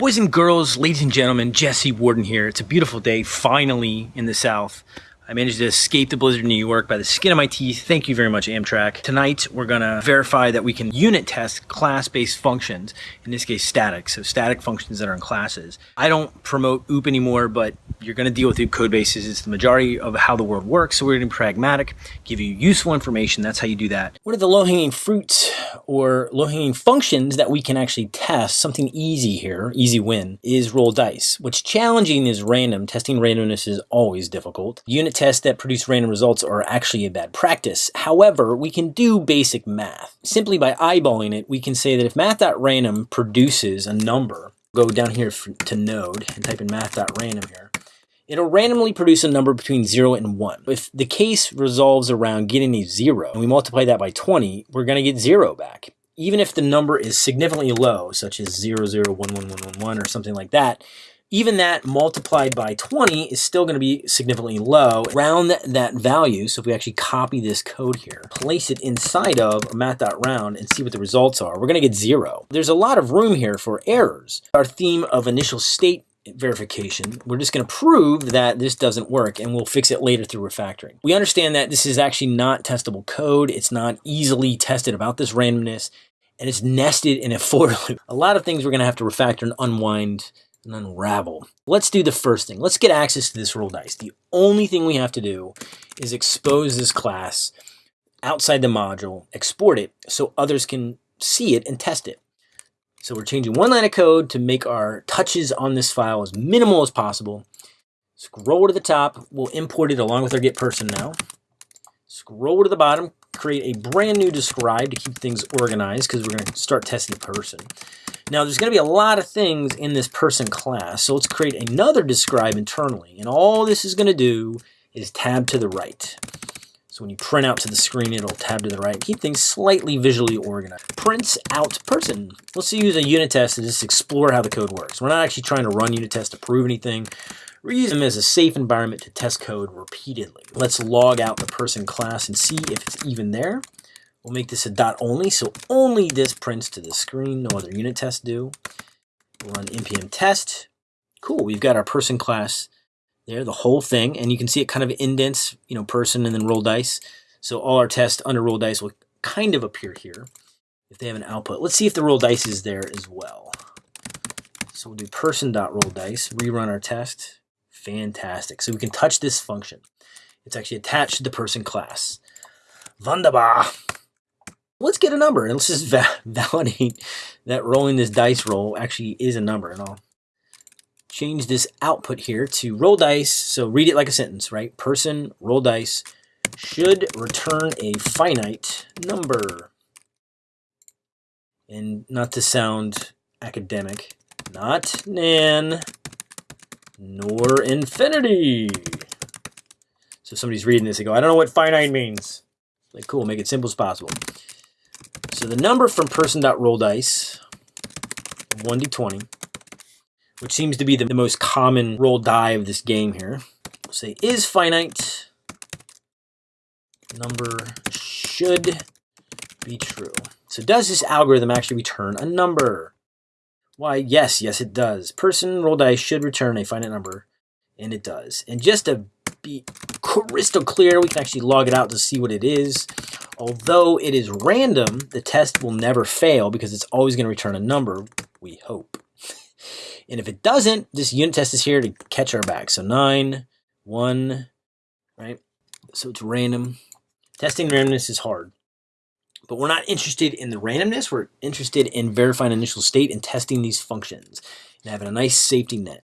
Boys and girls, ladies and gentlemen, Jesse Warden here. It's a beautiful day, finally, in the South. I managed to escape the blizzard in New York by the skin of my teeth. Thank you very much, Amtrak. Tonight, we're gonna verify that we can unit test class-based functions, in this case, static, so static functions that are in classes. I don't promote OOP anymore, but you're gonna deal with OOP code bases. It's the majority of how the world works, so we're gonna be pragmatic, give you useful information. That's how you do that. What are the low-hanging fruits or low-hanging functions that we can actually test? Something easy here, easy win, is roll dice. What's challenging is random. Testing randomness is always difficult. Unit tests that produce random results are actually a bad practice. However, we can do basic math. Simply by eyeballing it, we can say that if math.random produces a number, go down here to node and type in math.random here, it'll randomly produce a number between 0 and 1. If the case resolves around getting a 0, and we multiply that by 20, we're going to get 0 back. Even if the number is significantly low, such as 0, 0, 1, 1, 1, 1, 1, or something like that, even that multiplied by 20 is still going to be significantly low. Round that value, so if we actually copy this code here, place it inside of math.round and see what the results are, we're going to get zero. There's a lot of room here for errors. Our theme of initial state verification, we're just going to prove that this doesn't work and we'll fix it later through refactoring. We understand that this is actually not testable code. It's not easily tested about this randomness and it's nested in a for loop. A lot of things we're going to have to refactor and unwind and unravel. Let's do the first thing. Let's get access to this roll dice. The only thing we have to do is expose this class outside the module, export it so others can see it and test it. So we're changing one line of code to make our touches on this file as minimal as possible. Scroll to the top, we'll import it along with our get person now. Scroll to the bottom, create a brand new describe to keep things organized because we're going to start testing the person. Now there's going to be a lot of things in this person class, so let's create another describe internally. And all this is going to do is tab to the right. So when you print out to the screen, it'll tab to the right. Keep things slightly visually organized. Prints out person. Let's use a unit test to just explore how the code works. We're not actually trying to run unit tests to prove anything. We're using them as a safe environment to test code repeatedly. Let's log out the person class and see if it's even there. We'll make this a dot only, so only this prints to the screen, no other unit tests do. We'll run npm test. Cool, we've got our person class there, the whole thing, and you can see it kind of indents, you know, person and then roll dice. So all our tests under roll dice will kind of appear here if they have an output. Let's see if the roll dice is there as well. So we'll do person.roll dice, rerun our test. Fantastic. So we can touch this function. It's actually attached to the person class. Wunderbar let's get a number and let's just va validate that rolling this dice roll actually is a number. And I'll change this output here to roll dice. So read it like a sentence, right? Person, roll dice, should return a finite number. And not to sound academic, not nan, nor infinity. So somebody's reading this, they go, I don't know what finite means. Like, cool, make it simple as possible. So the number from person.rolldice, 1d20, which seems to be the, most common roll die of this game here. We'll say is finite, number should be true. So does this algorithm actually return a number? Why, yes, yes it does. Person roll dice should return a finite number, and it does. And just to be crystal clear, we can actually log it out to see what it is. Although it is random, the test will never fail because it's always going to return a number, we hope. And if it doesn't, this unit test is here to catch our back. So 9, 1, right? So it's random. Testing randomness is hard. But we're not interested in the randomness. We're interested in verifying initial state and testing these functions and having a nice safety net.